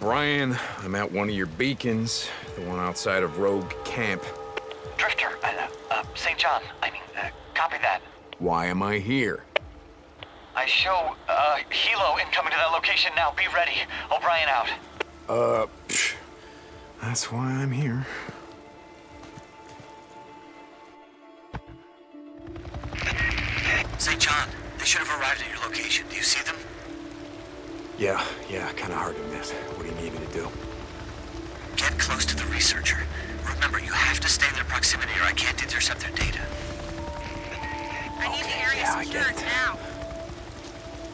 O'Brien. I'm at one of your beacons, the one outside of Rogue Camp. Drifter, uh, uh, St. John, I mean, uh, copy that. Why am I here? I show, uh, Hilo incoming to that location now. Be ready. O'Brien out. Uh, psh, that's why I'm here. Yeah, yeah, kind of hard to miss. What do you need me to do? Get close to the researcher. Remember, you have to stay in their proximity or I can't intercept their data. I need the area yeah, I secured get it. now.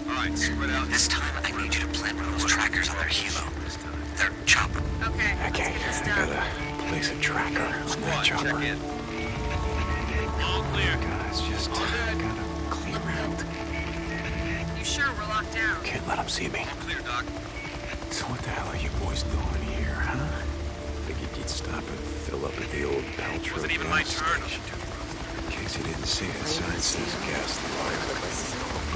Alright, spread out. This time, I need you to plant one of those trackers on their helo. Their chopper. Okay, Okay, let's I get this done. gotta place a tracker on that chopper. All clear. Guys, just gotta Can't let them see me. Clear, Doc. So what the hell are you boys doing here, huh? Figured you'd stop and fill up at the old Paltrow Wasn't even my turn. In case you didn't see it, signs says gas the line.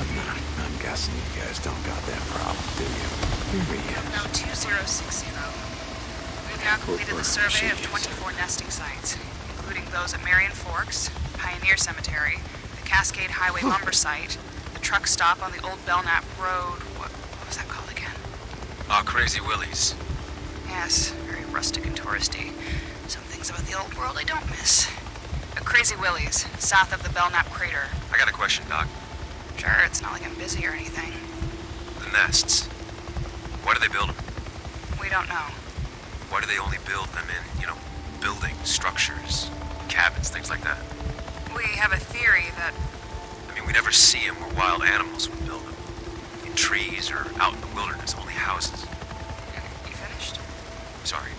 But nah, I'm guessing you guys don't got that problem, do you? Here he is. No, 2060. We've now completed the survey of 24 nesting sites, including those at Marion Forks, Pioneer Cemetery, the Cascade Highway lumber site, the truck stop on the old Belknap Road. What, what was that called again? Oh, Crazy Willies. Yes, very rustic and touristy. Some things about the old world I don't miss. A Crazy Willie's, south of the Belknap crater. I got a question, Doc. Sure, it's not like I'm busy or anything. The nests. Why do they build them? We don't know. Why do they only build them in, you know, buildings, structures, cabins, things like that? We have a theory that mean, we never see them where wild animals would build them. In trees or out in the wilderness, only houses. You finished? Sorry.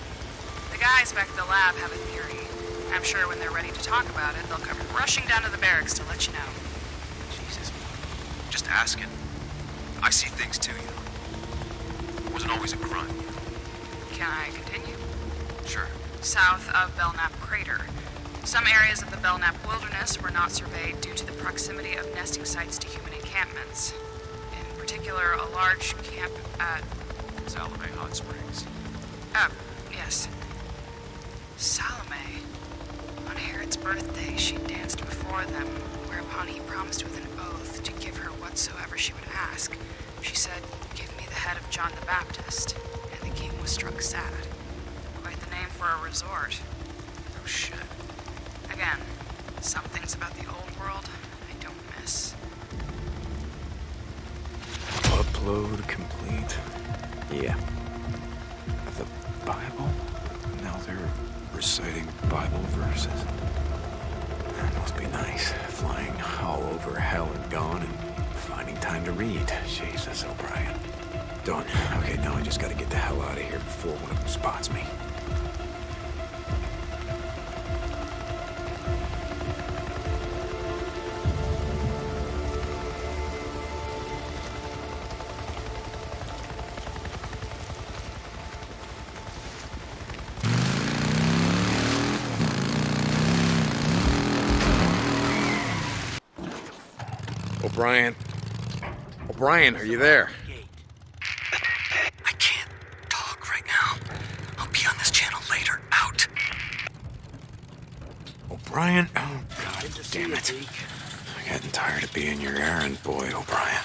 The guys back at the lab have a theory. I'm sure when they're ready to talk about it, they'll come rushing down to the barracks to let you know. Jesus. Just asking. I see things too, you know. It Wasn't always a grunt. Can I continue? Sure. South of Belknap Crater. Some areas of the Belknap Wilderness were not surveyed due to the proximity of nesting sites to human encampments. In particular, a large camp at. Salome Hot Springs. Oh, yes. Salome. On Herod's birthday, she danced before them, whereupon he promised with an oath to give her whatsoever she would ask. She said, Give me the head of John the Baptist. And the king was struck sad. Quite the name for a resort. Oh, shit. Again, some things about the old world I don't miss. Upload complete. Yeah. The Bible? Now they're reciting Bible verses. That must be nice, flying all over hell and gone and finding time to read. Jesus, O'Brien. Done. Okay, now I just gotta get the hell out of here before one of them spots me. O'Brien. O'Brien, are you there? I can't talk right now. I'll be on this channel later. Out. O'Brien? Oh, God damn it. I'm getting tired of being your errand boy, O'Brien.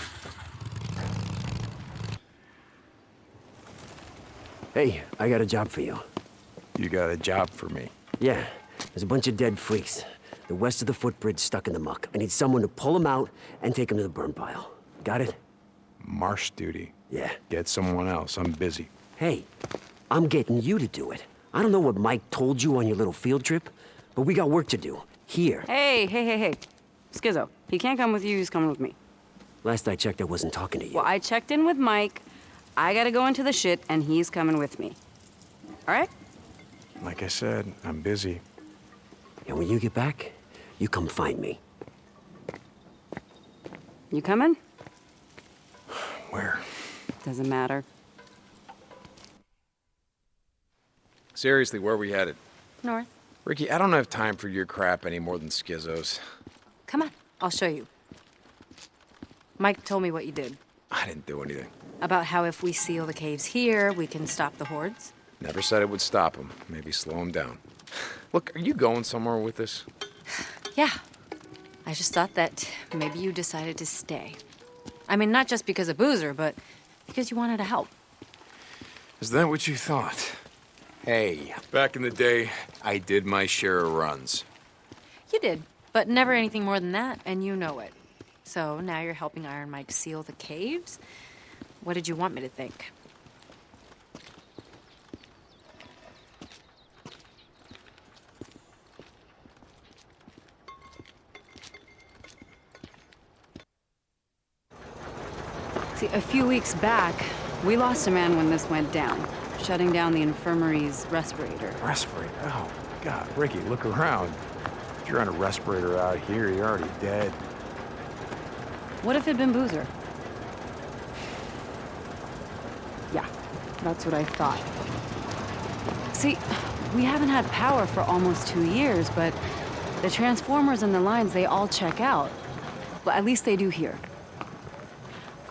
Hey, I got a job for you. You got a job for me. Yeah, there's a bunch of dead freaks. The west of the footbridge stuck in the muck. I need someone to pull them out and take them to the burn pile. Got it? Marsh duty. Yeah. Get someone else. I'm busy. Hey, I'm getting you to do it. I don't know what Mike told you on your little field trip, but we got work to do. Here. Hey, hey, hey, hey. Skizzo, he can't come with you, he's coming with me. Last I checked, I wasn't talking to you. Well, I checked in with Mike. I gotta go into the shit, and he's coming with me. All right? Like I said, I'm busy. And when you get back, you come find me. You coming? Where? Doesn't matter. Seriously, where are we headed? North. Ricky, I don't have time for your crap any more than Skizzo's. Come on, I'll show you. Mike told me what you did. I didn't do anything. About how if we seal the caves here, we can stop the hordes? Never said it would stop them. Maybe slow them down. Look, are you going somewhere with this? Yeah. I just thought that maybe you decided to stay. I mean, not just because of Boozer, but because you wanted to help. Is that what you thought? Hey, back in the day, I did my share of runs. You did, but never anything more than that, and you know it. So now you're helping Iron Mike seal the caves? What did you want me to think? A few weeks back, we lost a man when this went down, shutting down the infirmary's respirator. Respirator? Oh, God. Ricky, look around. If you're on a respirator out here, you're already dead. What if it'd been Boozer? Yeah, that's what I thought. See, we haven't had power for almost two years, but the transformers and the lines, they all check out. Well, at least they do here.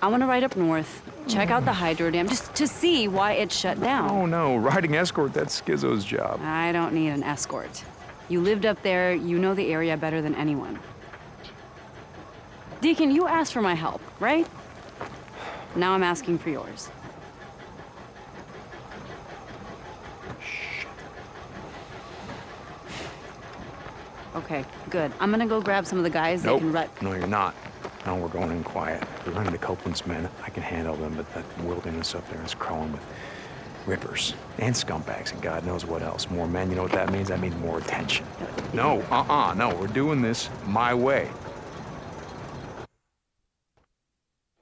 I want to ride up north, check out the hydro dam, just to see why it shut down. Oh, no. Riding escort, that's Skizzo's job. I don't need an escort. You lived up there, you know the area better than anyone. Deacon, you asked for my help, right? Now I'm asking for yours. Okay, good. I'm gonna go grab some of the guys that can rut. No, you're not. No, we're going in quiet. We're running to Copeland's men. I can handle them, but that wilderness up there is crawling with rippers and scumbags and God knows what else. More men, you know what that means? That means more attention. No, uh-uh, no. We're doing this my way.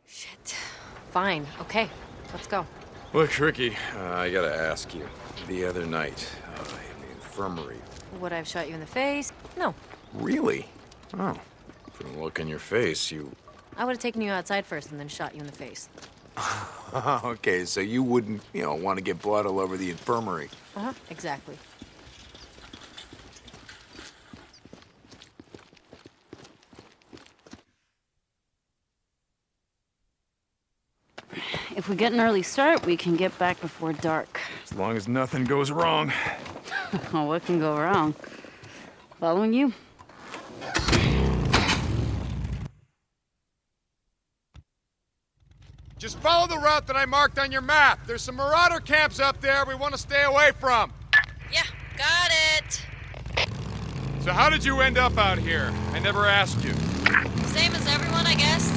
Shit. Fine, okay. Let's go. Look, Ricky, uh, I gotta ask you. The other night, uh, in the infirmary. Would I have shot you in the face? No. Really? Oh. From the look in your face, you... I would have taken you outside first and then shot you in the face. okay, so you wouldn't, you know, want to get blood all over the infirmary. Uh-huh, exactly. If we get an early start, we can get back before dark. As long as nothing goes wrong. Oh, what can go wrong? Following you? Just follow the route that I marked on your map. There's some marauder camps up there we want to stay away from. Yeah, got it. So how did you end up out here? I never asked you. Same as everyone, I guess.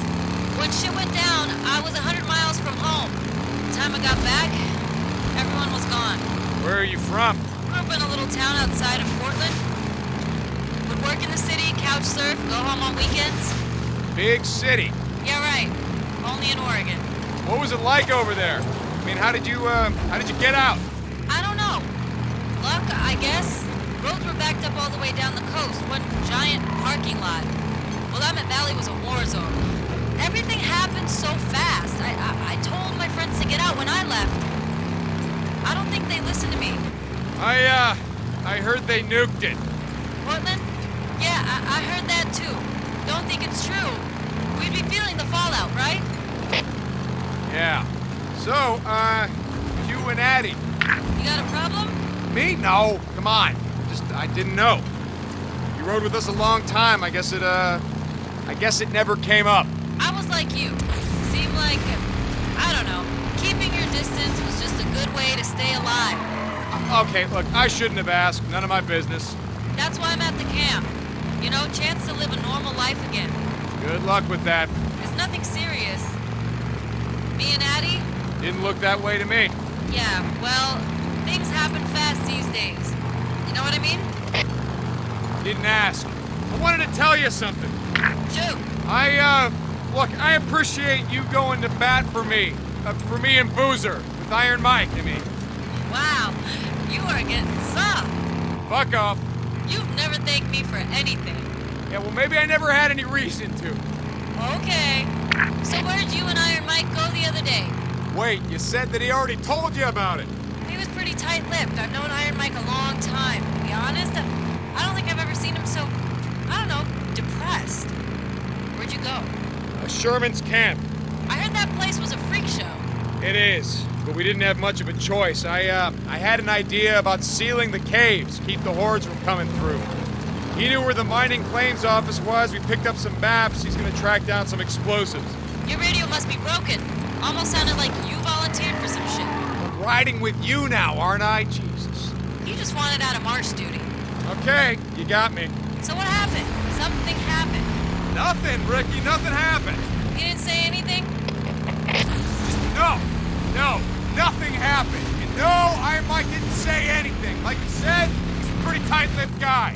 When shit went down, I was a 100 miles from home. The time I got back, everyone was gone. Where are you from? Grew up in a little town outside of Portland. Would work in the city, couch surf, go home on weekends. Big city. Yeah, right. Only in Oregon. What was it like over there? I mean, how did you, uh, how did you get out? I don't know. Luck, I guess. Roads were backed up all the way down the coast. One giant parking lot. Well, Willamette Valley was a war zone. Everything happened so fast. I, I, I told my friends to get out when I left. I don't think they listened to me. I, uh, I heard they nuked it. Portland? Yeah, I, I heard that too. Don't think it's true. We'd be feeling the fallout, right? Yeah. So, uh, you and Addie. You got a problem? Me? No. Come on. Just, I didn't know. You rode with us a long time. I guess it, uh, I guess it never came up. I was like you. Seemed like, I don't know, keeping your distance was just a good way to stay alive. Okay, look, I shouldn't have asked. None of my business. That's why I'm at the camp. You know, chance to live a normal life again. Good luck with that. It's nothing serious. Me and Addie? Didn't look that way to me. Yeah, well, things happen fast these days. You know what I mean? Didn't ask. I wanted to tell you something. Shoot. I, uh, look, I appreciate you going to bat for me. Uh, for me and Boozer. With Iron Mike, I mean. Wow, you are getting soft. Fuck off. You've never thanked me for anything. Yeah, well, maybe I never had any reason to. Okay. So where'd you and Iron Mike go the other day? Wait, you said that he already told you about it. He was pretty tight-lipped. I've known Iron Mike a long time. To be honest, I, I don't think I've ever seen him so, I don't know, depressed. Where'd you go? Uh, Sherman's camp. I heard that place was a freak show. It is, but we didn't have much of a choice. I, uh, I had an idea about sealing the caves, keep the hordes from coming through. He knew where the mining claims office was. We picked up some maps. He's gonna track down some explosives. Your radio must be broken. Almost sounded like you volunteered for some shit. I'm riding with you now, aren't I? Jesus. You just wanted out of marsh duty. Okay, you got me. So what happened? Something happened. Nothing, Ricky. Nothing happened. You didn't say anything? No, no, nothing happened. And no, I, Mike didn't say anything. Like you said, he's a pretty tight-lipped guy.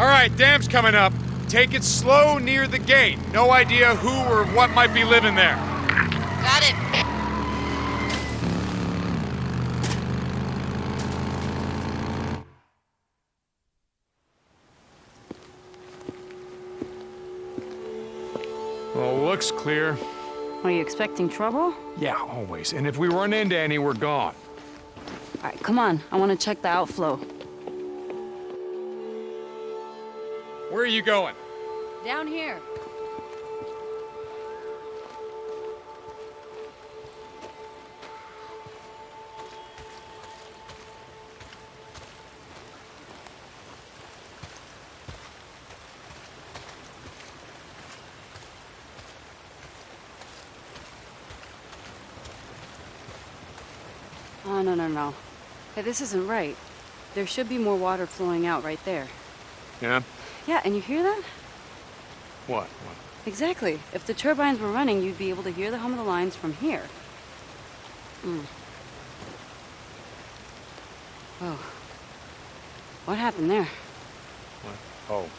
All right, dam's coming up. Take it slow near the gate. No idea who or what might be living there. Got it. Well, looks clear. Are you expecting trouble? Yeah, always. And if we run into any, we're gone. All right, come on. I want to check the outflow. Where are you going? Down here. Oh, no, no, no. Hey, this isn't right. There should be more water flowing out right there. Yeah? Yeah, and you hear that? What? What? Exactly. If the turbines were running, you'd be able to hear the hum of the lines from here. Mm. Whoa. What happened there? What? Oh.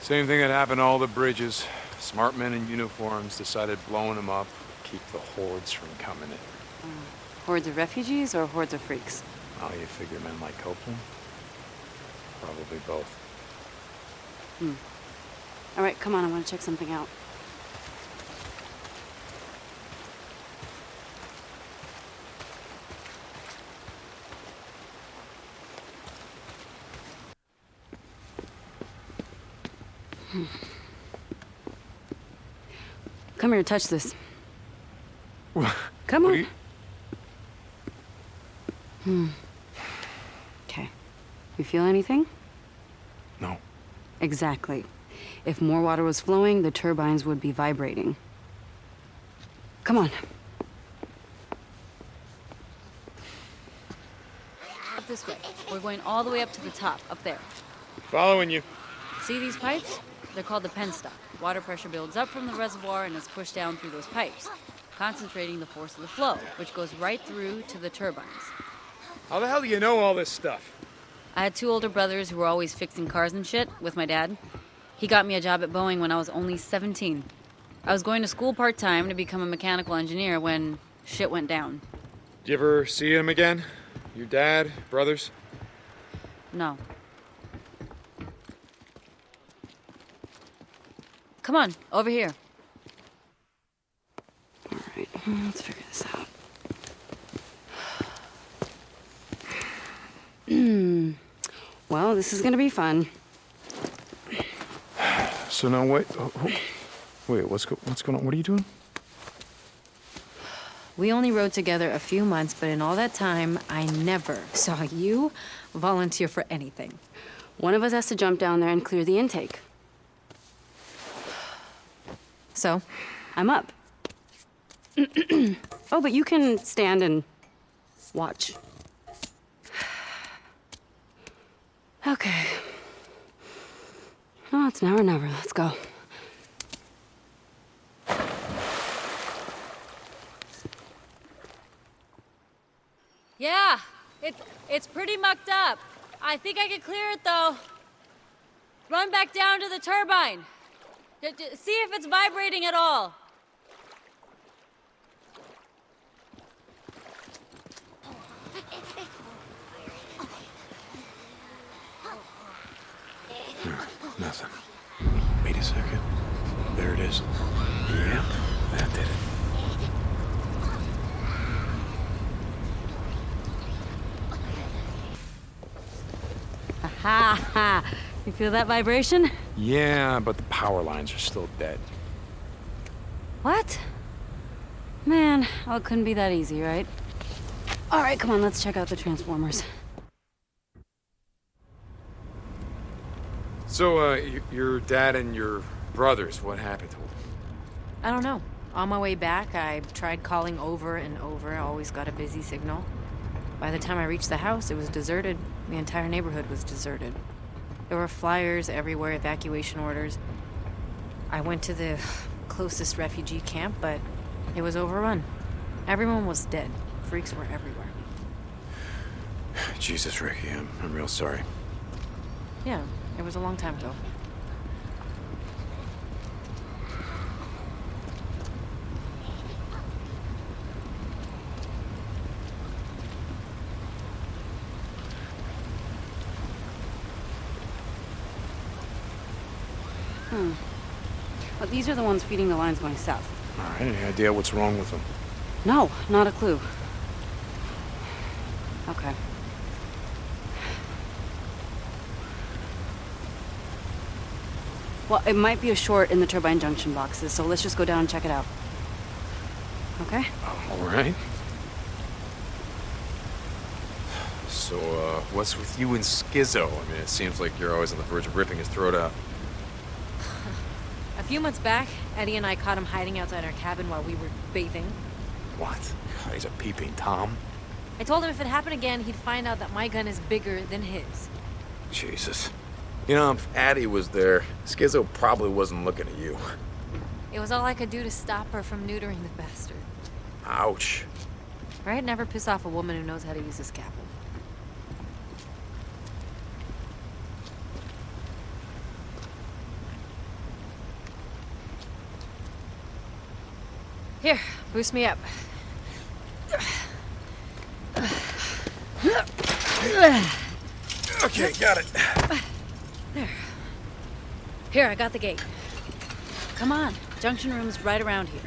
Same thing that happened to all the bridges. Smart men in uniforms decided blowing them up would keep the hordes from coming in. Hordes of refugees or hordes of freaks? Oh, you figure men like Copeland? Probably both. All right, come on, I want to check something out. Hmm. Come here, touch this. Come on. you- Okay. You feel anything? No. Exactly. If more water was flowing, the turbines would be vibrating. Come on. Up this way. We're going all the way up to the top, up there. Following you. See these pipes? They're called the penstock. Water pressure builds up from the reservoir and is pushed down through those pipes, concentrating the force of the flow, which goes right through to the turbines. How the hell do you know all this stuff? I had two older brothers who were always fixing cars and shit with my dad. He got me a job at Boeing when I was only 17. I was going to school part time to become a mechanical engineer when shit went down. Did you ever see him again? Your dad, brothers? No. Come on, over here. All right, let's figure this out. Hmm. well, this is gonna be fun. So now wait. oh, oh, Wait, what's go, what's going on? What are you doing? We only rode together a few months, but in all that time, I never saw you volunteer for anything. One of us has to jump down there and clear the intake. So, I'm up. oh, but you can stand and watch. Okay. Oh, it's now or never. Let's go. Yeah, it's it's pretty mucked up. I think I can clear it though. Run back down to the turbine. D- see if it's vibrating at all. Nothing. Wait a second. There it is. Yep, that did it. Ha ha! You feel that vibration? Yeah, but the power lines are still dead. What? Man, oh, it couldn't be that easy, right? All right, come on, let's check out the transformers. So, uh, your dad and your brothers, what happened to them? I don't know. On my way back, I tried calling over and over. I always got a busy signal. By the time I reached the house, it was deserted. The entire neighborhood was deserted. There were flyers everywhere, evacuation orders. I went to the closest refugee camp, but it was overrun. Everyone was dead. Freaks were everywhere. Jesus, Ricky, I'm, I'm real sorry. Yeah, it was a long time ago. Hmm. Well, these are the ones feeding the lines going south. All right, any idea what's wrong with them? No, not a clue. Okay. Well, it might be a short in the turbine junction boxes, so let's just go down and check it out. Okay? All right. So, uh, what's with you and Skizzo? I mean, it seems like you're always on the verge of ripping his throat out. A few months back, Eddie and I caught him hiding outside our cabin while we were bathing. What? God, he's a peeping Tom? I told him if it happened again, he'd find out that my gun is bigger than his. Jesus. You know, if Addie was there, Skizzo probably wasn't looking at you. It was all I could do to stop her from neutering the bastard. Ouch. Right? Never piss off a woman who knows how to use a scalpel. Here, boost me up. Okay, got it. Here, I got the gate. Come on, junction room's right around here.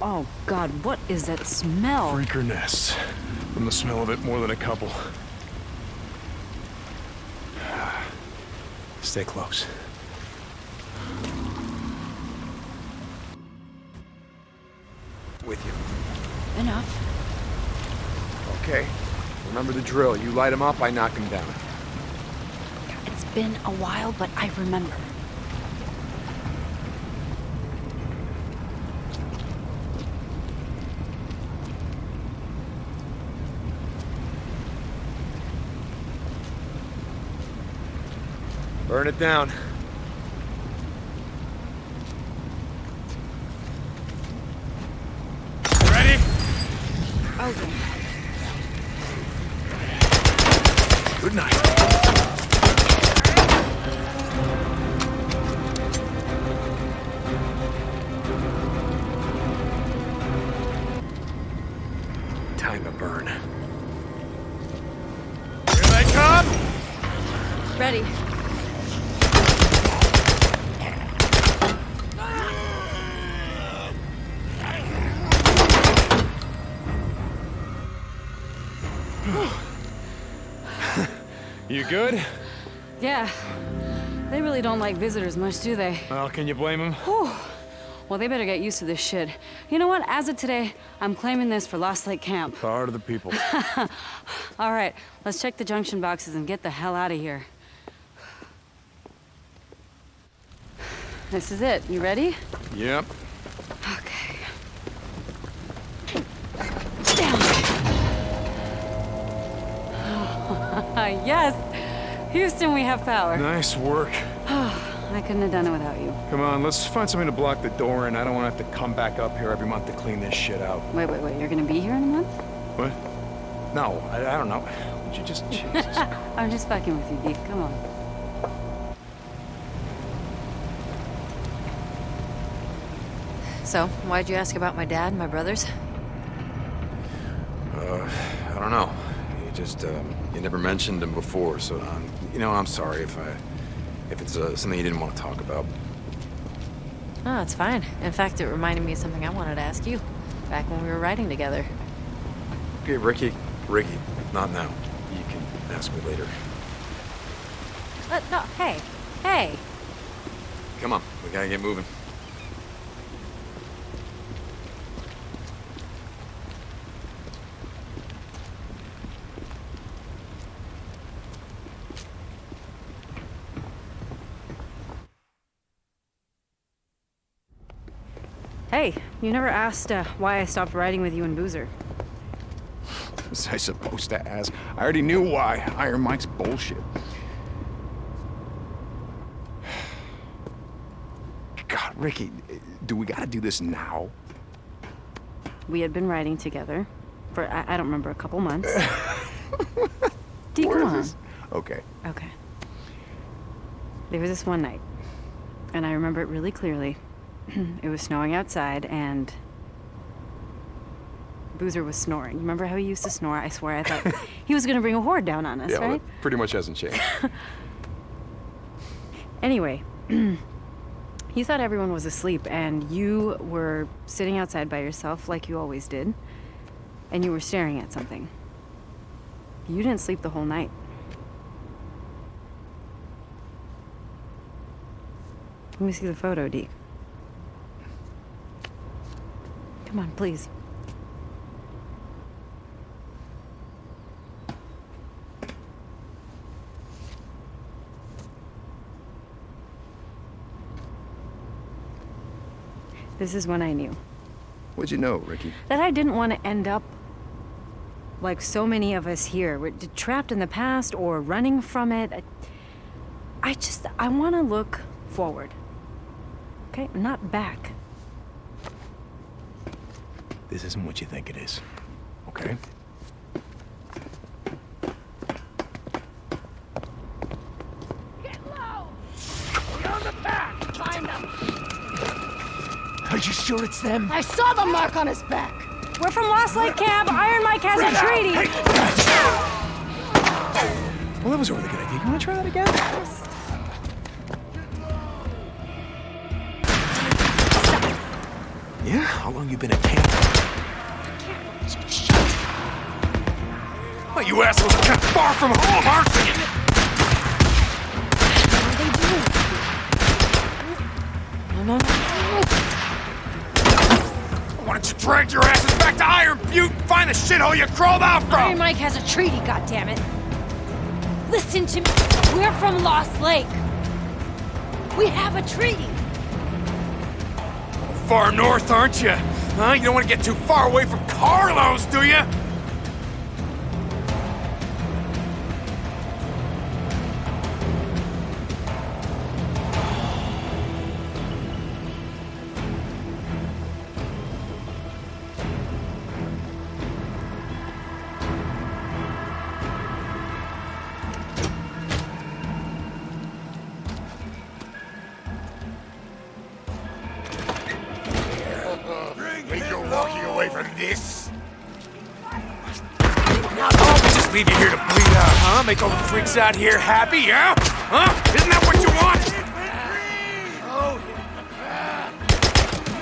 Oh god, what is that smell? Freaker nests. From the smell of it, more than a couple. Stay close. Enough. Okay. Remember the drill. You light him up, I knock him down. It's been a while, but I remember. Burn it down. Okay. You good? Yeah. They really don't like visitors much, do they? Well, can you blame him? Well, they better get used to this shit. You know what? As of today, I'm claiming this for Lost Lake Camp. Power to the people. All right, let's check the junction boxes and get the hell out of here. This is it. You ready? yep. Okay. Down. yes! Houston, we have power. Nice work. I couldn't have done it without you. Come on, let's find something to block the door in. I don't want to have to come back up here every month to clean this shit out. Wait, wait, wait. You're gonna be here in a month? What? No, I, I don't know. Would you just... Jesus. I'm just fucking with you, Geek. Come on. So, why'd you ask about my dad and my brothers? Uh, I don't know. You just, um, you never mentioned him before, so, um, you know, I'm sorry if I, if it's uh, something you didn't want to talk about. No, it's fine. In fact, it reminded me of something I wanted to ask you back when we were riding together. Okay, Ricky. Ricky, not now. You can ask me later. Uh, no, hey, hey. Come on, we gotta get moving. Hey, you never asked uh, why I stopped riding with you and Boozer. Was I supposed to ask? I already knew why. Iron Mike's bullshit. God, Ricky, do we gotta do this now? We had been riding together for, I, I don't remember, a couple months. D, come on. this? Okay. Okay. There was this one night, and I remember it really clearly. it was snowing outside, and Boozer was snoring. Remember how he used to snore? I swear I thought he was gonna bring a horde down on us, yeah, well, that pretty much hasn't changed. Anyway, he thought everyone was asleep, and you were sitting outside by yourself like you always did, and you were staring at something. You didn't sleep the whole night. Let me see the photo, Deke. Come on, please. This is when I knew What'd you know, Ricky? that I didn't want to end up like so many of us here. We're trapped in the past or running from it. I, I just, I want to look forward. Okay? Not back. This isn't what you think it is. Okay? Are you sure it's them? I saw the mark on his back. We're from Lost Lake Camp. Iron Mike has a treaty. Well, that was a really good idea. You want to try that again? Yeah? How long you been at camp? You assholes are of far from home, aren't you? No, no, no. Why don't you drag your asses back to Iron Butte and find the shithole you crawled out Iron from? Mike has a treaty, goddammit. Listen to me. We're from Lost Lake. We have a treaty. Far north, aren't you? Huh? You don't want to get too far away from Carlos, do you? Away from this? Oh, we just leave you here to bleed out, huh? Make all the freaks out here happy, yeah? Huh? Isn't that what you want?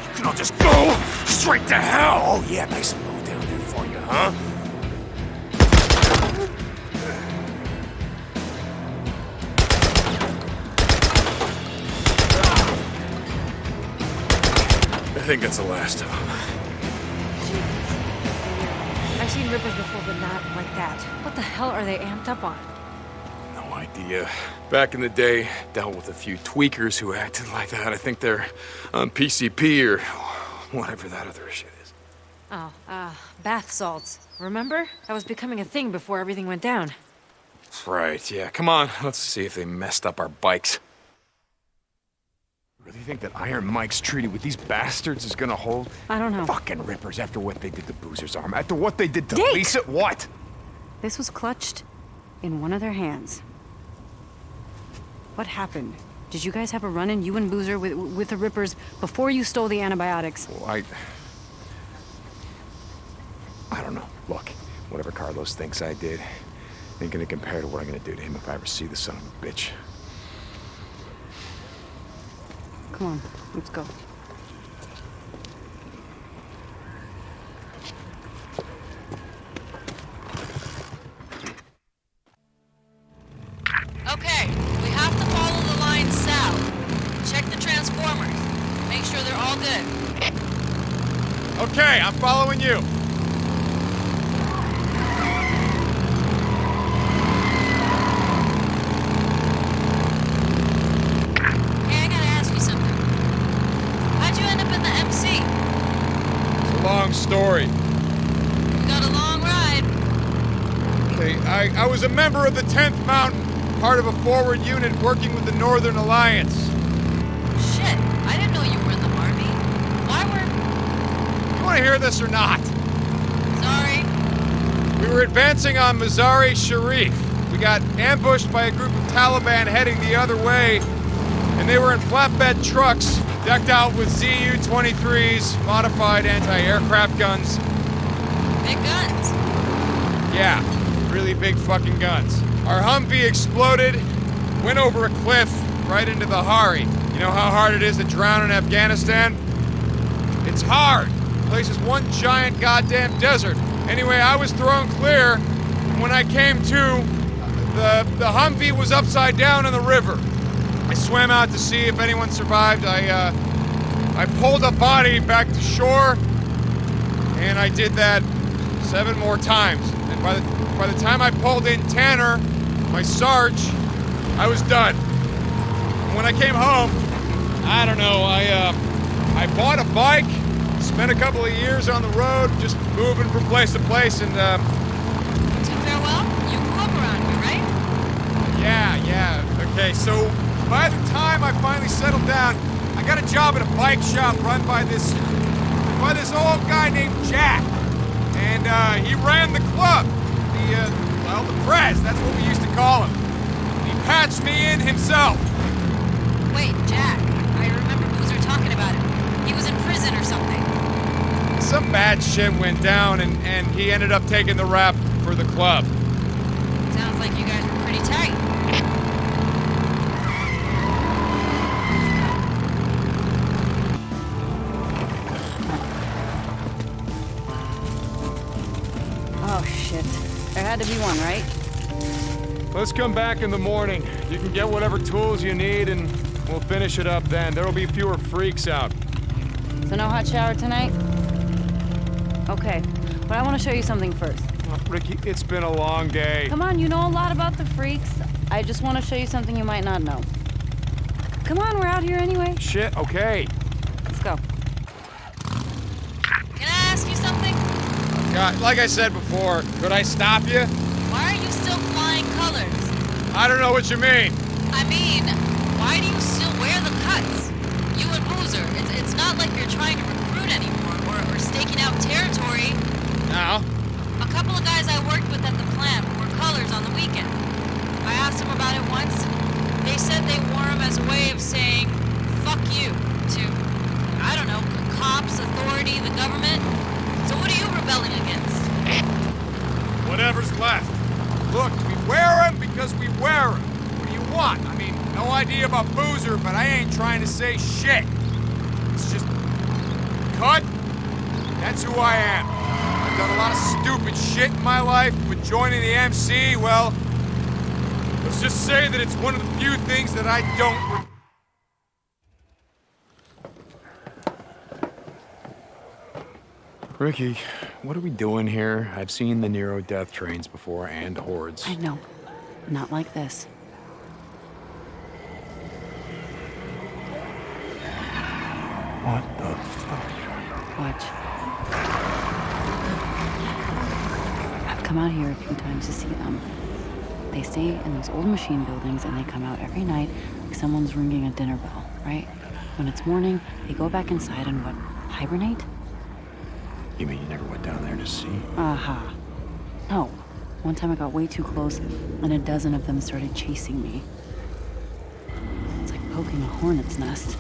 You can all just go straight to hell. Oh, yeah, nice and low down there for you, huh? I think that's the last of them. Rippers before, but not like that. What the hell are they amped up on? No idea. Back in the day, dealt with a few tweakers who acted like that. I think they're on PCP or whatever that other shit is. Oh, uh, bath salts. Remember? That was becoming a thing before everything went down. Right, yeah. Come on, let's see if they messed up our bikes. Really think that Iron Mike's treaty with these bastards is gonna hold? I don't know. Fucking rippers after what they did to Boozer's arm, after what they did to Deke! Lisa. What? This was clutched in one of their hands. What happened? Did you guys have a run-in, you and Boozer, with, with the Rippers before you stole the antibiotics? Well, I. I don't know. Look, whatever Carlos thinks I did ain't gonna compare to what I'm gonna do to him if I ever see the son of a bitch. Come on, let's go. Okay, we have to follow the line south. Check the transformers. Make sure they're all good. Okay, I'm following you. Long story. You got a long ride. Okay, I, I was a member of the 10th Mountain, part of a forward unit working with the Northern Alliance. Shit, I didn't know you were in the army. Why were... You want to hear this or not? Sorry. We were advancing on Mazar-e Sharif. We got ambushed by a group of Taliban heading the other way, and they were in flatbed trucks, decked out with ZU-23s, modified anti-aircraft guns. Big guns. Yeah, really big fucking guns. Our Humvee exploded, went over a cliff right into the Hari. You know how hard it is to drown in Afghanistan? It's hard. The place is one giant goddamn desert. Anyway, I was thrown clear, and when I came to, the, the Humvee was upside down in the river. I swam out to see if anyone survived. I, uh, I pulled a body back to shore, and I did that seven more times. And by the, by the time I pulled in Tanner, my Sarge, I was done. And when I came home, I don't know, I, uh, I bought a bike, spent a couple of years on the road, just moving from place to place, and, um, To farewell? You grew up around here, right? yeah, yeah. Okay, so by the time I finally settled down, I got a job at a bike shop run by this by this old guy named Jack. And uh, he ran the club. The uh, well, the Prez, that's what we used to call him. He patched me in himself. Wait, Jack. I remember Boozer talking about it. He was in prison or something. Some bad shit went down and, and he ended up taking the rap for the club. Sounds like you guys were pretty tight. Oh, shit. There had to be one, right? Let's come back in the morning. You can get whatever tools you need and we'll finish it up then. There'll be fewer freaks out. So no hot shower tonight? Okay, but I want to show you something first. Uh, Ricky, it's been a long day. Come on, you know a lot about the freaks. I just want to show you something you might not know. Come on, we're out here anyway. Shit, okay. Let's go. Can I ask you something? God, like I said before, could I stop you? Why are you still flying colors? I don't know what you mean. I mean, why do you still wear the cuts? You and Boozer, it's, it's not like you're trying to recruit anymore or, or staking out territory. Now? A couple of guys I worked with at the plant wore colors on the weekend. I asked them about it once. They said they wore them as a way of saying, fuck you, to, I don't know, cops, authority, the government. So what are you rebelling against? Whatever's left. Look, we wear them because we wear them. What do you want? I mean, no idea about Boozer, but I ain't trying to say shit. It's just... Cut? That's who I am. I've done a lot of stupid shit in my life, but joining the MC, well... Let's just say that it's one of the few things that I don't... Ricky, what are we doing here? I've seen the Nero death trains before and hordes. I know. Not like this. What the fuck? Watch. I've come out here a few times to see them. They stay in those old machine buildings and they come out every night like someone's ringing a dinner bell, right? When it's morning, they go back inside and what? Hibernate? You mean you never went down there to see? Aha. No. One time I got way too close and a dozen of them started chasing me. It's like poking a hornet's nest.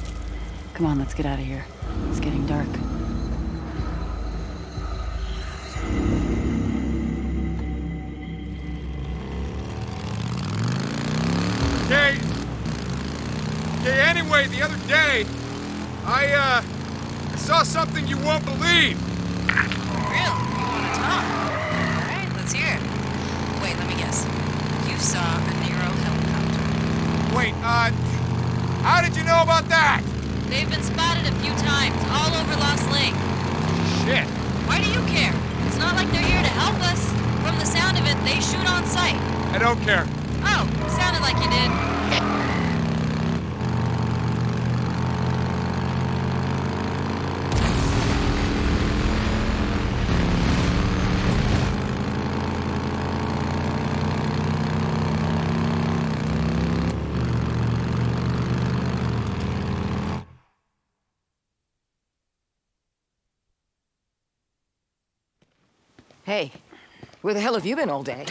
Come on, let's get out of here. It's getting dark. Okay. Okay, anyway, the other day, I, uh, I saw something you won't believe. Really? You want to talk? All right, let's hear it. Wait, let me guess. You saw a Nero helicopter. Wait, uh, how did you know about that? They've been spotted a few times, all over Lost Lake. shit. Why do you care? It's not like they're here to help us. From the sound of it, they shoot on sight. I don't care. Oh, sounded like you did. Hey, where the hell have you been all day?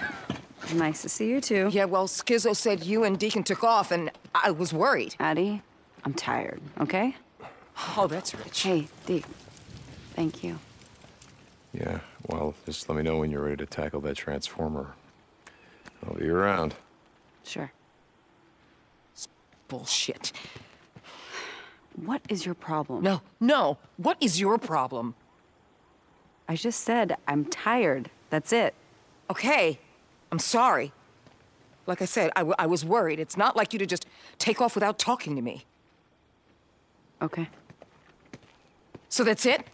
Nice to see you too. Yeah, well, Skizzo said you and Deacon took off, and I was worried. Addie, I'm tired, okay? Oh, that's rich. Hey, Deke. Thank you. Yeah, well, just let me know when you're ready to tackle that transformer. I'll be around. Sure. Bullshit. What is your problem? No, no. What is your problem? I just said I'm tired. That's it. Okay, I'm sorry. Like I said, I, w- I was worried. It's not like you to just take off without talking to me. Okay. So that's it?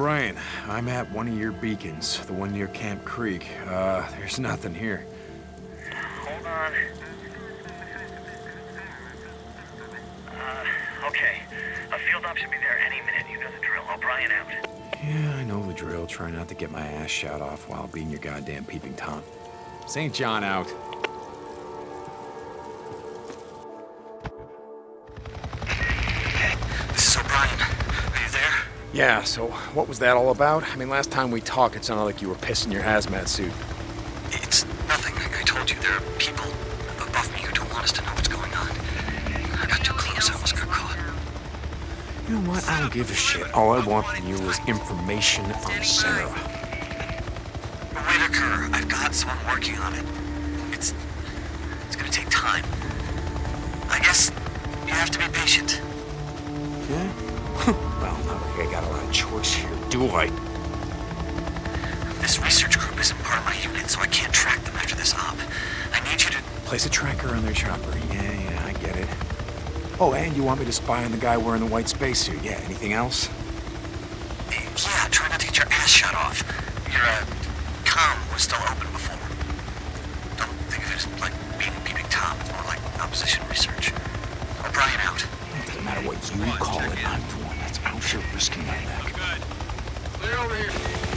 O'Brien, I'm at one of your beacons, the one near Camp Creek. Uh, there's nothing here. Hold on. Uh, okay. A field op should be there any minute. You know the drill. O'Brien out. Yeah, I know the drill. Try not to get my ass shot off while being your goddamn peeping Tom. St. John out. Yeah, so what was that all about? I mean, last time we talked, it sounded like you were pissing your hazmat suit. It's nothing. I, I told you there are people above me who don't want us to know what's going on. I got too close. I almost got caught. You know what? I don't give a shit. All I want from you is information on Sarah. Whitaker, I've got someone working on it. It's it's gonna take time. I got a lot of choice here, do I? This research group isn't part of my unit, so I can't track them after this op. I need you to. Place a tracker on their chopper. Yeah, yeah, I get it. Oh, and you want me to spy on the guy wearing the white spacesuit? Yeah, anything else? Yeah, try not to get your ass shut off. Your uh, comm was still open before. Don't think of it as like being a peeping tom. It's more like opposition research. O'Brien out. It doesn't matter what you call it, I'm the one that's out here risking my neck. Clear over here.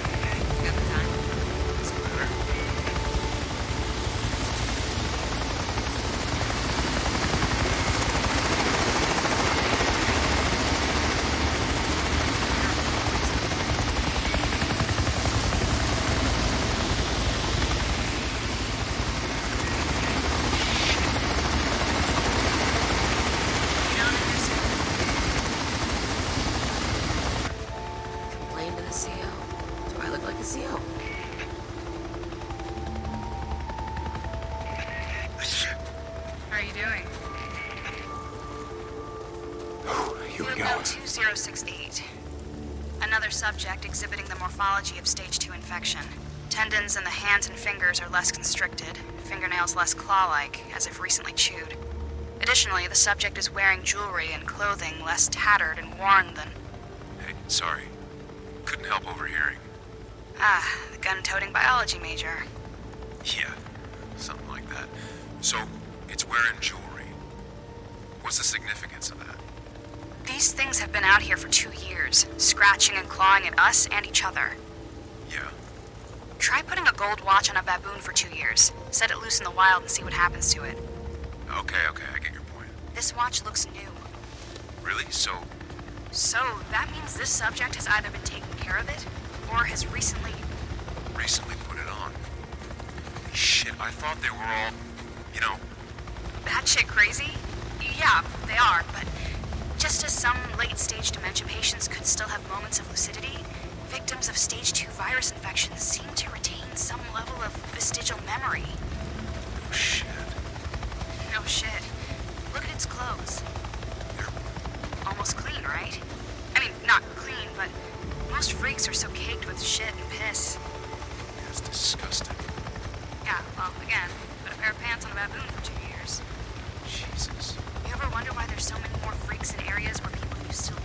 Fingers are less constricted, fingernails less claw-like, as if recently chewed. Additionally, the subject is wearing jewelry and clothing less tattered and worn than... Hey, sorry. Couldn't help overhearing. Ah, the gun-toting biology major. Yeah, something like that. So, it's wearing jewelry. What's the significance of that? These things have been out here for two years, scratching and clawing at us and each other. Try putting a gold watch on a baboon for two years. Set it loose in the wild and see what happens to it. Okay, okay, I get your point. This watch looks new. Really? So, So, that means this subject has either been taking care of it, or has recently... Recently put it on. Shit, I thought they were all, you know, That shit crazy? Yeah, they are, but just as some late-stage dementia patients could still have moments of lucidity, victims of stage 2 virus infections seem to retain some level of vestigial memory. Oh, shit. No shit. Look at its clothes. Almost clean, right? I mean, not clean, but most freaks are so caked with shit and piss. It's disgusting. Yeah, well, again, put a pair of pants on a baboon for two years. Jesus. You ever wonder why there's so many more freaks in areas where people used to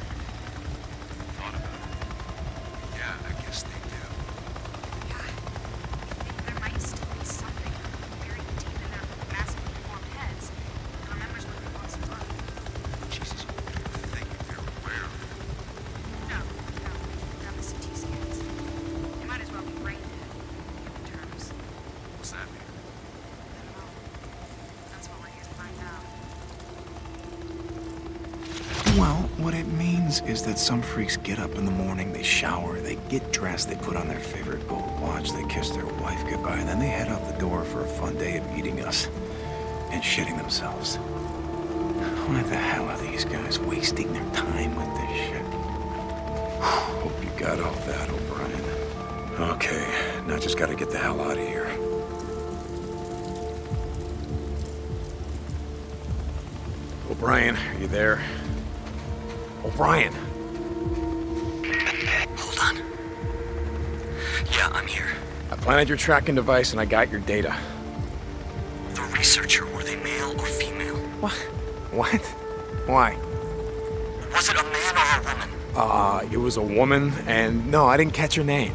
some freaks get up in the morning, they shower, they get dressed, they put on their favorite gold watch, they kiss their wife goodbye, and then they head out the door for a fun day of eating us and shitting themselves. Why the hell are these guys wasting their time with this shit? Hope you got all that, O'Brien. Okay, now just gotta get the hell out of here. O'Brien, are you there? O'Brien! Here. I planted your tracking device and I got your data. The researcher, were they male or female? What? What? Why? Was it a man or a woman? Uh, it was a woman, and no, I didn't catch her name.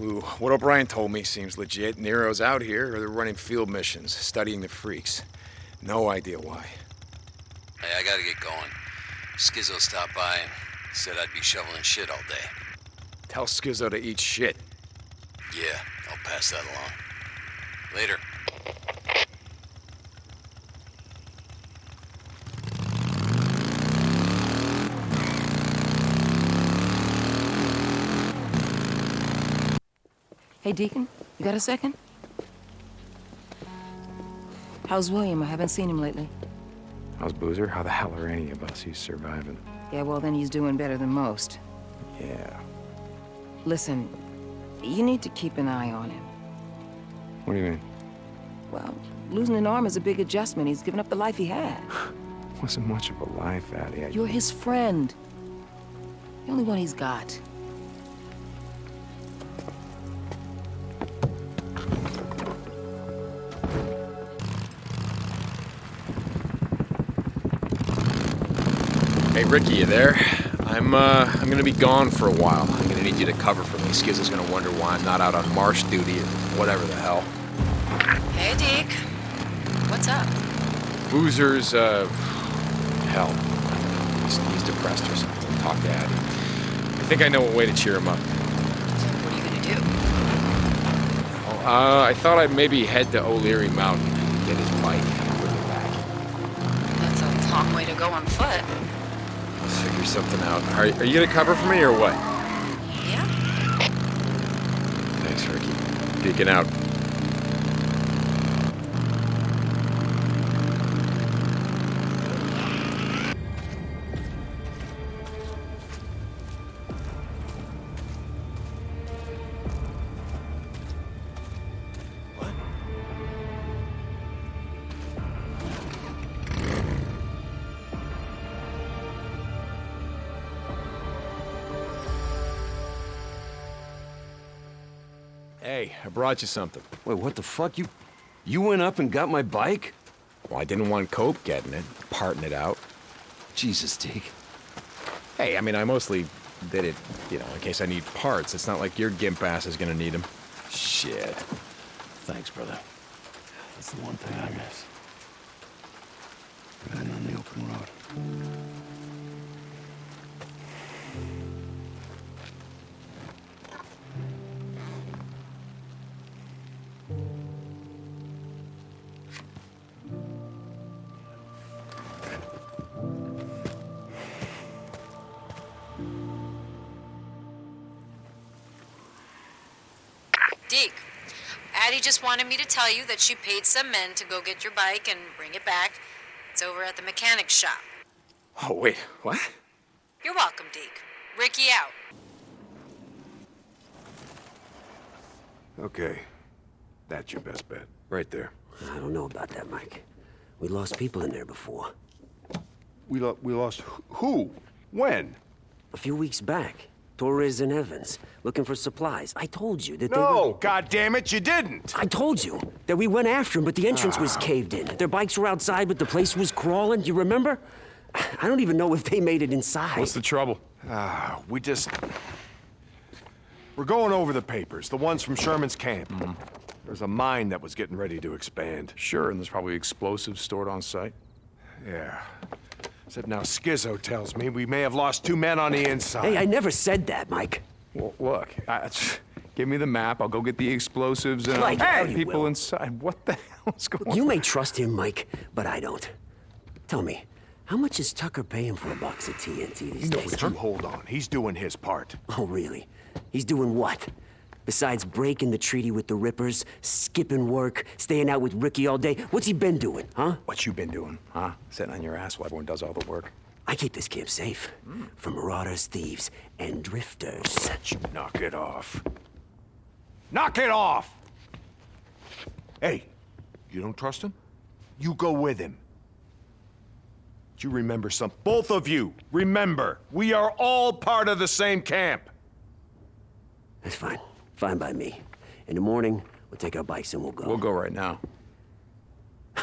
Clue. What O'Brien told me seems legit. Nero's out here, or they're running field missions, studying the freaks. No idea why. Hey, I gotta get going. Skizzo stopped by and said I'd be shoveling shit all day. Tell Skizzo to eat shit. Yeah, I'll pass that along. Later. Hey, Deacon, you got a second? How's William? I haven't seen him lately. How's Boozer? How the hell are any of us? He's surviving. Yeah, well, then he's doing better than most. Yeah. Listen, you need to keep an eye on him. What do you mean? Well, losing an arm is a big adjustment. He's given up the life he had. Wasn't much of a life, Addie. I... You're his friend. The only one he's got. Hey, Ricky, you there? I'm, uh, I'm gonna be gone for a while. I'm gonna need you to cover for me. Skizzo's gonna wonder why I'm not out on marsh duty or whatever the hell. Hey, Deke. What's up? Boozer's, uh, hell. He's, he's depressed or something. Talk to Addie. I think I know a way to cheer him up. What are you gonna do? Oh, uh, I thought I'd maybe head to O'Leary Mountain and get his bike and bring it back. That's a long way to go on foot. Figure something out. Are, are you gonna cover for me or what? Yeah? Thanks, Ricky. Peeking out. Brought you something. Wait, what the fuck? You you went up and got my bike? Well, I didn't want Cope getting it, parting it out. Jesus, Deke. Hey, I mean, I mostly did it, you know, in case I need parts. It's not like your gimp ass is gonna need them. Shit. Thanks, brother. That's the one thing I miss. Riding on the open road. Just wanted me to tell you that she paid some men to go get your bike and bring it back. It's over at the mechanic shop. Oh, wait, what? You're welcome, Deke. Ricky out. Okay. That's your best bet. Right there. I don't know about that, Mike. We lost people in there before. We, lo we lost who? When? A few weeks back. Torres and Evans, looking for supplies. I told you that they No, were... God damn it, you didn't! I told you that we went after them, but the entrance was caved in. Their bikes were outside, but the place was crawling. You remember? I don't even know if they made it inside. What's the trouble? Ah, we just... We're going over the papers, the ones from Sherman's camp. Mm-hmm. There's a mine that was getting ready to expand. Sure, and there's probably explosives stored on site. Yeah. Except now Skizzo tells me we may have lost two men on the inside. Hey, I never said that, Mike. Well, look, I, give me the map. I'll go get the explosives and Like, I'll hey, people Will. inside. What the hell is going You on? You may trust him, Mike, but I don't. Tell me, how much is Tucker paying for a box of TNT these No, days? but you hold on. He's doing his part. Oh, really? He's doing what? Besides breaking the treaty with the Rippers, skipping work, staying out with Ricky all day, what's he been doing, huh? What you been doing, huh? Sitting on your ass while everyone does all the work. I keep this camp safe from marauders, thieves, and drifters. You Knock it off. Knock it off! Hey, you don't trust him? You go with him. Do you remember some? Both of you, remember, we are all part of the same camp. That's fine. Fine by me. In the morning, we'll take our bikes and we'll go. We'll go right now.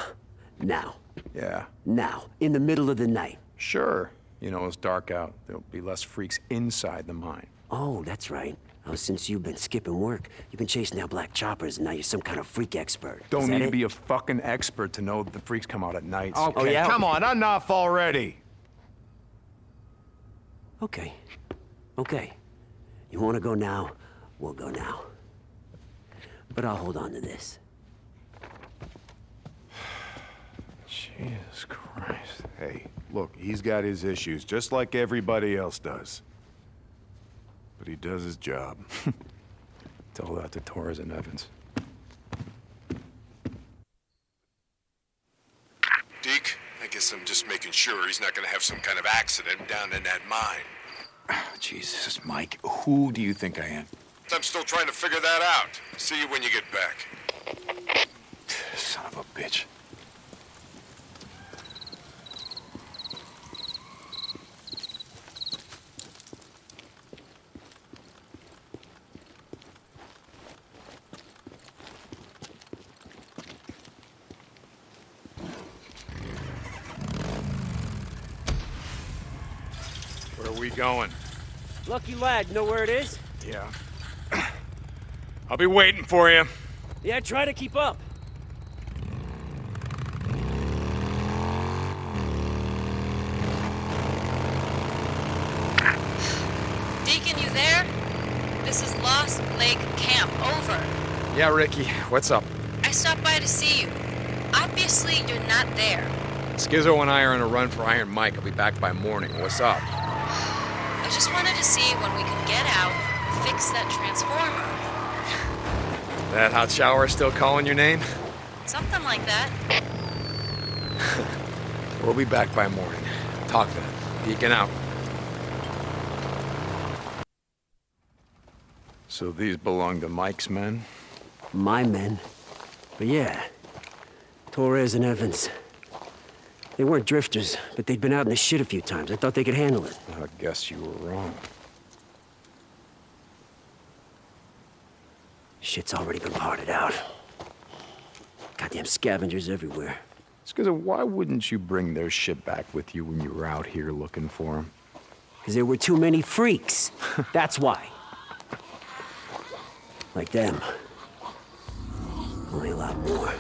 Now. Yeah. Now. In the middle of the night. Sure. You know, it's dark out. There'll be less freaks inside the mine. Oh, that's right. Oh, since you've been skipping work, you've been chasing down black choppers, and now you're some kind of freak expert. Don't need that to be a fucking expert to know the freaks come out at night. Oh, okay, yeah? come on, enough already. Okay. Okay. You want to go now? We'll go now. But I'll hold on to this. Jesus Christ. Hey, look, he's got his issues, just like everybody else does. But he does his job. Tell that to Torres and Evans. Deke, I guess I'm just making sure he's not gonna have some kind of accident down in that mine. Ah, Jesus, Mike, who do you think I am? I'm still trying to figure that out. See you when you get back. Son of a bitch. Where are we going? Lucky lad, know where it is? Yeah. I'll be waiting for you. Yeah, try to keep up. Deacon, you there? This is Lost Lake Camp. Over. Yeah, Ricky, what's up? I stopped by to see you. Obviously, you're not there. Skizzo and I are on a run for Iron Mike. I'll be back by morning. What's up? I just wanted to see when we could get out, fix that transformer. That hot shower still calling your name? Something like that. We'll be back by morning. Talk then. Deacon out. So these belong to Mike's men? My men. But yeah, Torres and Evans. They weren't drifters, but they'd been out in the shit a few times. I thought they could handle it. I guess you were wrong. Shit's already been parted out. Goddamn scavengers everywhere. Skizzo, why wouldn't you bring their shit back with you when you were out here looking for them? Because there were too many freaks. That's why. Like them. Only a lot more.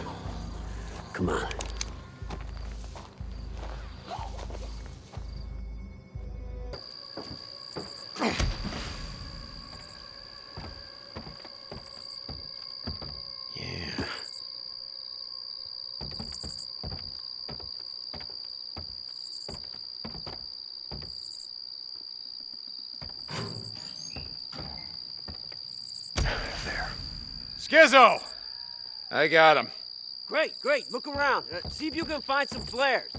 Come on. Skizzo! I got him. Great, great. Look around. Uh, see if you can find some flares.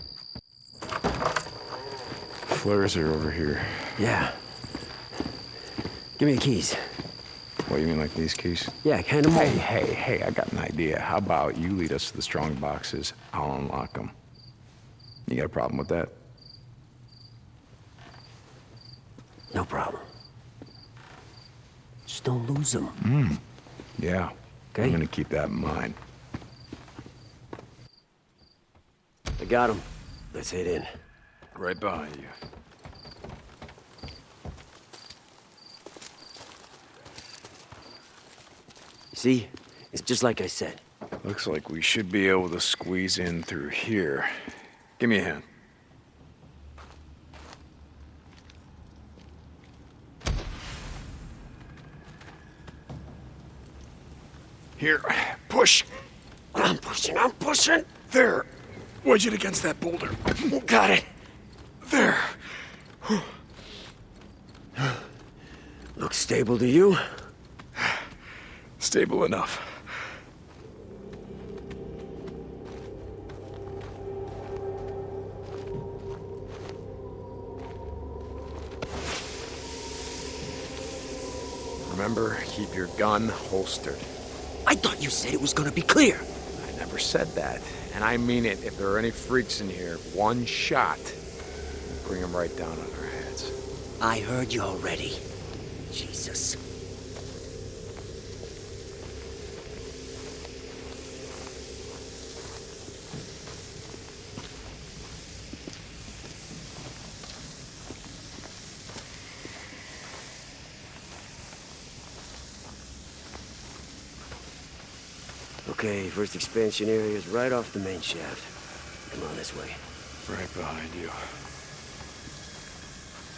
Flares are over here. Yeah. Give me the keys. What, you mean like these keys? Yeah, hand them Hey, over. hey, hey, I got an idea. How about you lead us to the strong boxes? I'll unlock them. You got a problem with that? No problem. Just don't lose them. Hmm. Yeah. Okay. I'm gonna keep that in mind. I got him. Let's head in. Right behind you. See? It's just like I said. Looks like we should be able to squeeze in through here. Give me a hand. Here, push. I'm There. Wedge it against that boulder. Got it. There. Looks stable to you? Stable enough. Remember, keep your gun holstered. I thought you said it was gonna be clear. I never said that. And I mean it. If there are any freaks in here, one shot, bring them right down on our heads. I heard you already. Jesus. Okay, first expansion area is right off the main shaft. Come on this way. Right behind you.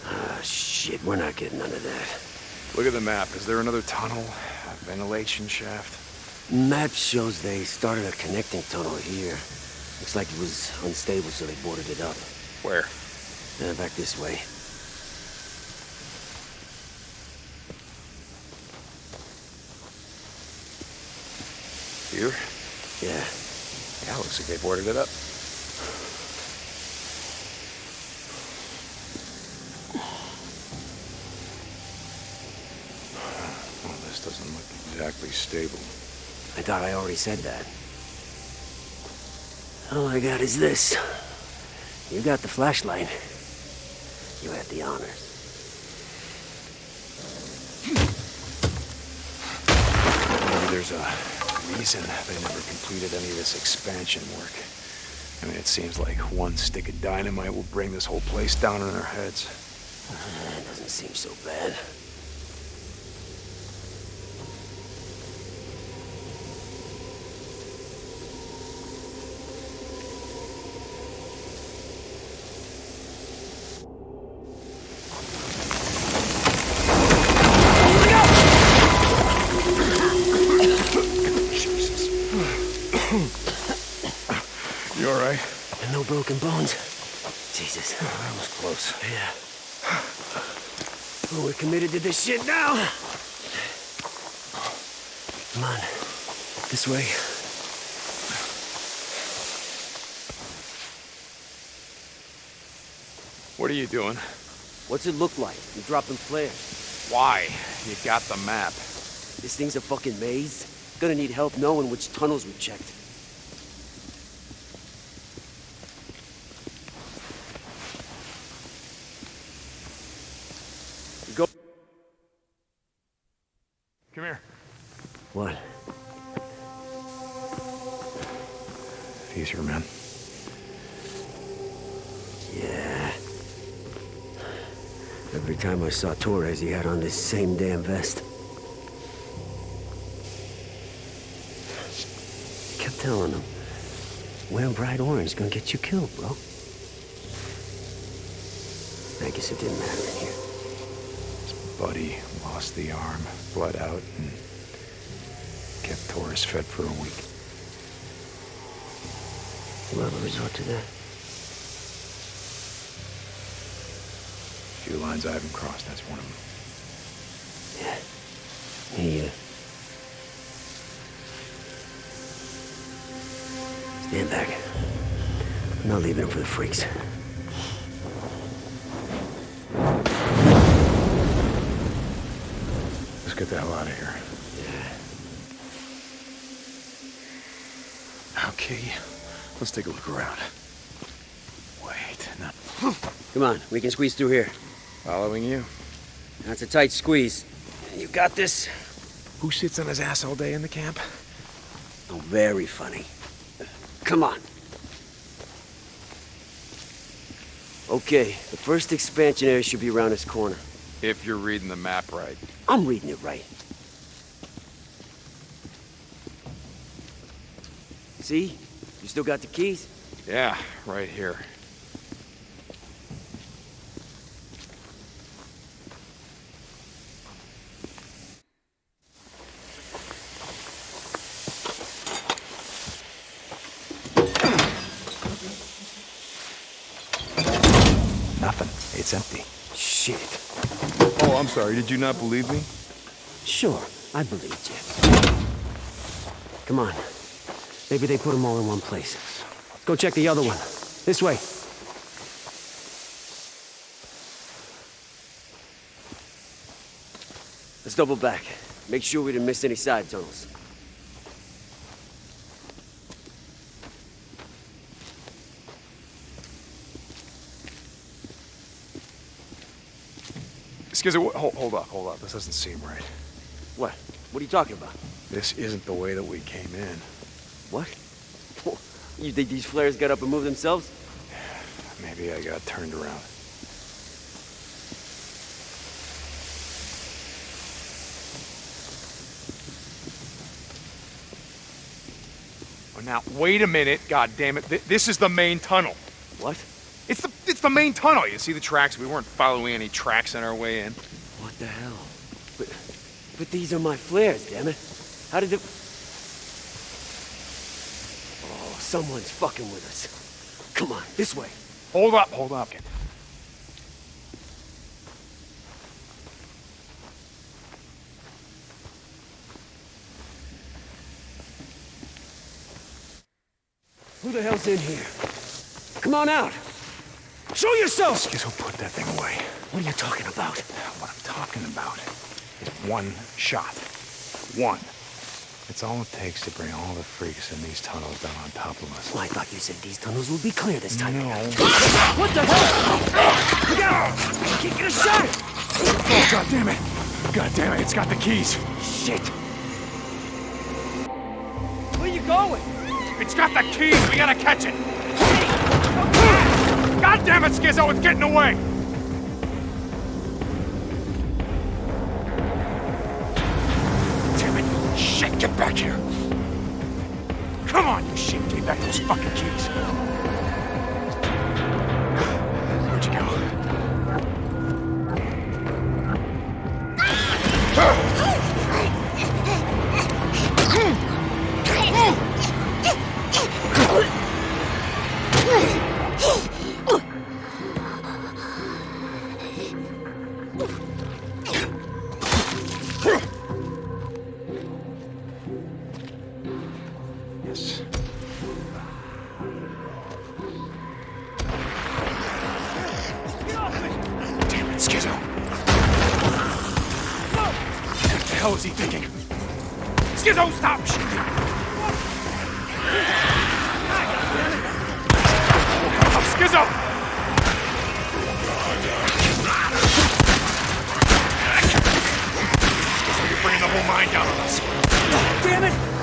Ah, shit, we're not getting none of that. Look at the map. Is there another tunnel? A ventilation shaft? Map shows they started a connecting tunnel here. Looks like it was unstable, so they boarded it up. Where? Uh, back this way. Here? Yeah. Yeah, looks like they boarded it up. Well, this doesn't look exactly stable. I thought I already said that. All I got is this. You got the flashlight. You had the honors. Maybe there's a reason they never completed any of this expansion work. I mean, it seems like one stick of dynamite will bring this whole place down on our heads. Doesn't seem so bad. You all right? And no broken bones. Jesus. That was close. Yeah. Well, we're committed to this shit now. Come on. This way. What are you doing? What's it look like? You're dropping flares. Why? You got the map. This thing's a fucking maze. Gonna need help knowing which tunnels we checked. Go. Come here. What? He's your man. Yeah. Every time I saw Torres, he had on this same damn vest. Kept telling him, wearing bright orange gonna get you killed, bro. I guess it didn't matter in here. Buddy lost the arm, bled out, and kept Torres fed for a week. You ever resort to that? A Few lines I haven't crossed, that's one of them. Yeah. He, uh... Stand back. I'm not leaving him for the freaks. Get the hell out of here. Yeah. Okay, let's take a look around. Wait, no. Come on, we can squeeze through here. Following you. That's a tight squeeze. You got this? Who sits on his ass all day in the camp? Oh, very funny. Come on. Okay, the first expansion area should be around this corner. If you're reading the map right. I'm reading it right. See? You still got the keys? Yeah, right here. Nothing. It's empty. Sorry. Did you not believe me? Sure, I believed you. Come on. Maybe they put them all in one place. Go check the other one. This way. Let's double back. Make sure we didn't miss any side tunnels. Skizzo, hold, hold up, hold up. This doesn't seem right. What? What are you talking about? This isn't the way that we came in. What? You think these flares got up and moved themselves? Maybe I got turned around. Oh, now, wait a minute, God damn it! Th this is the main tunnel. What? It's the it's the main tunnel. You see the tracks? We weren't following any tracks on our way in. What the hell? But, but these are my flares, damn it. How did it... Oh, someone's fucking with us. Come on, this way. Hold up, hold up. Who the hell's in here? Come on out. Show yourself! Skizzo, put that thing away. What are you talking about? What I'm talking about is one shot. One. It's all it takes to bring all the freaks in these tunnels down on top of us. Well, I thought you said these tunnels would be clear this time. No. What the hell? Look out! Can't get a shot! Oh, God damn it! God damn it, it's got the keys. Shit! Where you going? It's got the keys. We gotta catch it. God damn it, Skizzo! It's getting away.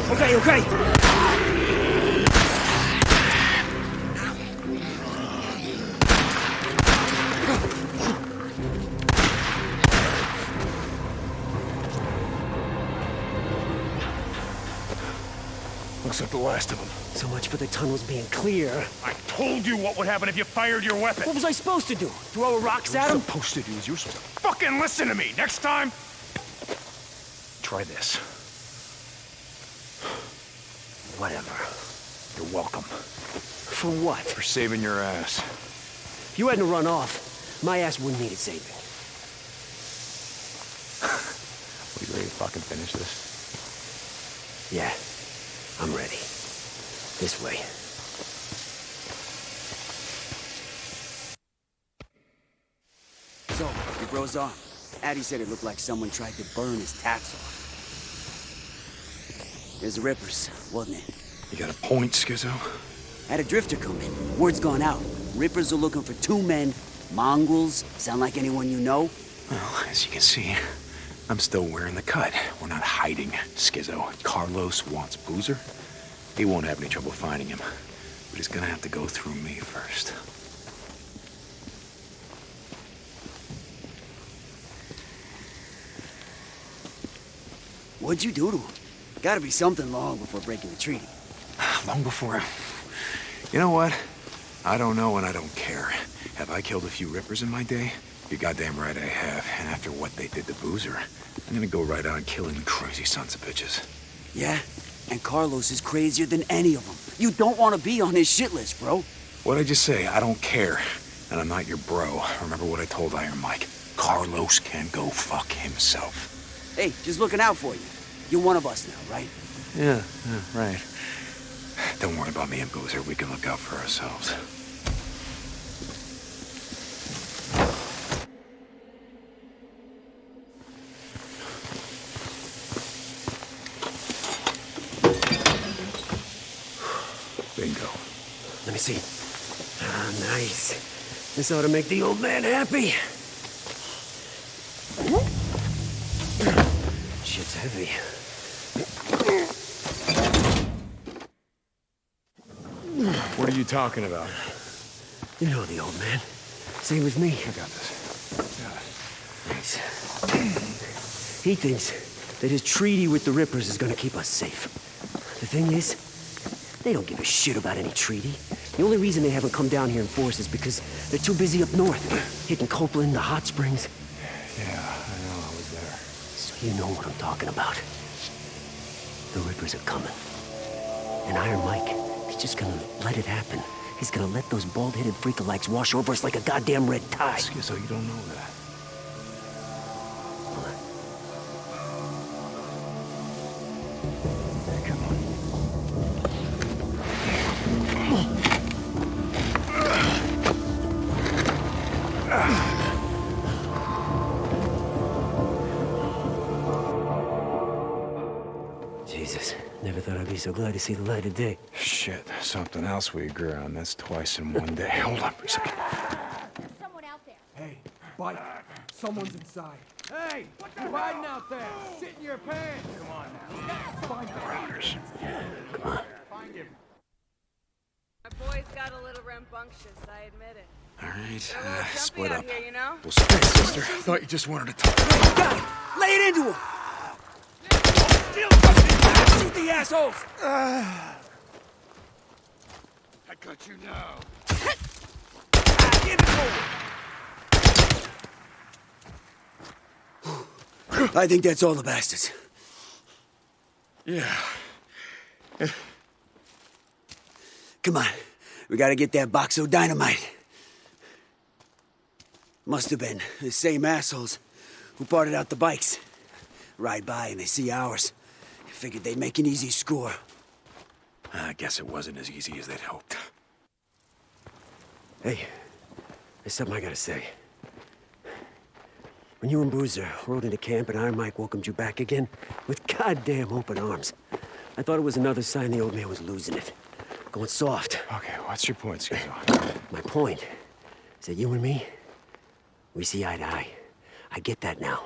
Okay, okay. Looks like the last of them. So much for the tunnels being clear. I told you what would happen if you fired your weapon. What was I supposed to do? Throw rocks at them? supposed to do is you're supposed to fucking listen to me. Next time, try this. Whatever. You're welcome. For what? For saving your ass. If you hadn't run off, my ass wouldn't need it saving. Are you ready to fucking finish this? Yeah, I'm ready. This way. So, your bro's arm. Addie said it looked like someone tried to burn his tats off. There's the Rippers, wasn't it? You got a point, Skizzo? Had a drifter come in. Word's gone out. Rippers are looking for two men. Mongrels. Sound like anyone you know? Well, as you can see, I'm still wearing the cut. We're not hiding, Skizzo. Carlos wants Boozer. He won't have any trouble finding him. But he's gonna have to go through me first. What'd you do to him? Gotta be something long before breaking the treaty. Long before... You know what? I don't know and I don't care. Have I killed a few rippers in my day? You're goddamn right I have. And after what they did to Boozer, I'm gonna go right on killing crazy sons of bitches. Yeah? And Carlos is crazier than any of them. You don't want to be on his shit list, bro. What'd I just say? I don't care. And I'm not your bro. Remember what I told Iron Mike. Carlos can go fuck himself. Hey, just looking out for you. You're one of us now, right? Yeah, yeah, right. Don't worry about me and Boozer. We can look out for ourselves. Bingo. Let me see. Ah, nice. This ought to make the old man happy. Shit's heavy. What are you talking about? You know the old man. Same with me. I got this. Thanks. He thinks that his treaty with the Rippers is gonna keep us safe. The thing is, they don't give a shit about any treaty. The only reason they haven't come down here in force is because they're too busy up north, hitting Copeland, the hot springs. Yeah, I know. I was there. So you know what I'm talking about. The Rippers are coming. And Iron Mike, he's just gonna let it happen. He's gonna let those bald-headed freakalikes wash over us like a goddamn red tide. Skizzo, you don't know that. Come on. Jesus, never thought I'd be so glad to see the light of day. Shit, something else we agree on. That's twice in one day. Hold on for a second. Someone out there. Hey, bite. Someone's inside. Hey, you hiding out there? Sit in your pants. Come on now. Find the Rounders. Come on. Find him. My boys got a little rambunctious, I admit it. All right, They're a little uh, split up. here, you know? We'll split, sister. I thought you just wanted to talk. Got it! Lay it into him! Shoot the assholes! I got you now. I think that's all the bastards. Yeah. Come on. We gotta get that box of dynamite. Must have been the same assholes who parted out the bikes. Ride by and they see ours. Figured they'd make an easy score. I guess it wasn't as easy as they'd hoped. Hey, there's something I gotta say. When you and Boozer rode into camp and Iron Mike welcomed you back again with goddamn open arms, I thought it was another sign the old man was losing it. Going soft. Okay, what's your point, Skizzo? My point is that you and me, we see eye to eye. I get that now.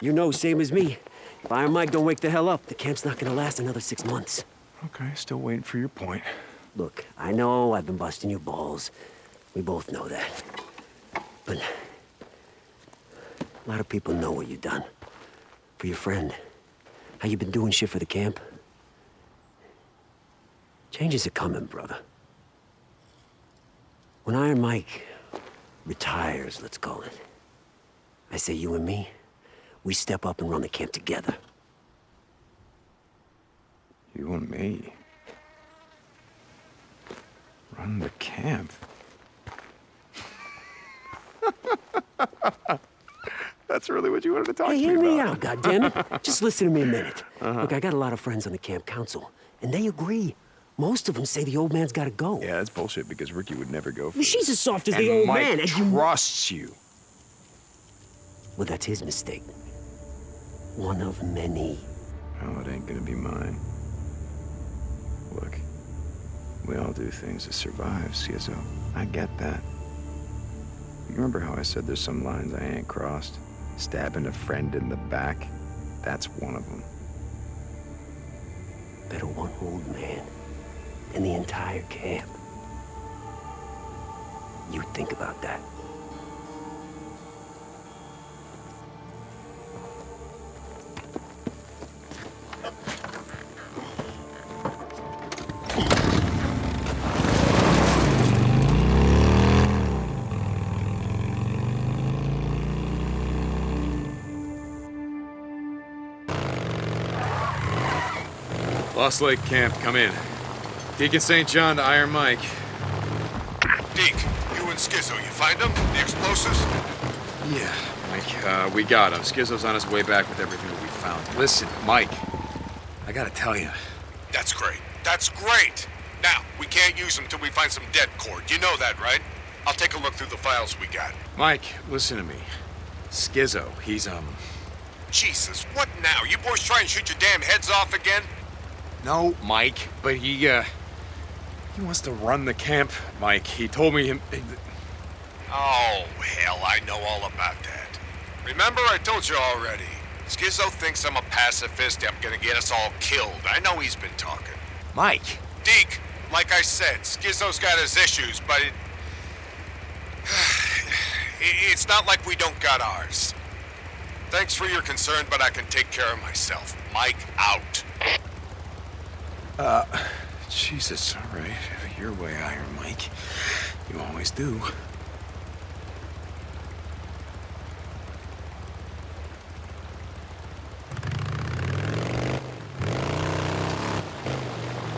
You know, same as me, If Iron Mike don't wake the hell up, the camp's not gonna last another six months. Okay, still waiting for your point. Look, I know I've been busting your balls. We both know that. But... A lot of people know what you've done. For your friend. How you been doing shit for the camp. Changes are coming, brother. When Iron Mike retires, let's call it, I say you and me, we step up and run the camp together. You and me. Run the camp. That's really what you wanted to talk hey, to hear me me about. out, goddammit. Just listen to me a minute. Uh-huh. Look, I got a lot of friends on the camp council, and they agree. Most of them say the old man's gotta go. Yeah, that's bullshit because Rikki would never go for Well, she's as soft as and the old Mike man, and you- trusts you. Well, that's his mistake. One of many. Oh, it ain't gonna be mine. Look, we all do things to survive, Skizzo. I get that. You remember how I said there's some lines I ain't crossed? Stabbing a friend in the back? That's one of them. Better one old man in the entire camp. You think about that. Lost Lake Camp, come in. Deacon St. John to Iron Mike. Deke, you and Skizzo, you find them? The explosives? Yeah, Mike, uh, we got them. Skizzo's on his way back with everything that we found. Listen, Mike, I gotta tell you. That's great. That's great. Now, we can't use them till we find some det cord. You know that, right? I'll take a look through the files we got. Mike, listen to me. Skizzo, he's, um... Jesus, what now? You boys try and shoot your damn heads off again? No, Mike, but he, uh... He wants to run the camp, Mike. He told me him... Oh, hell, I know all about that. Remember, I told you already. Skizzo thinks I'm a pacifist. I'm gonna get us all killed. I know he's been talking. Mike! Deke, like I said, Skizzo's got his issues, but it- It's not like we don't got ours. Thanks for your concern, but I can take care of myself. Mike, out. Uh, Jesus, all right. Your way, Iron Mike. You always do.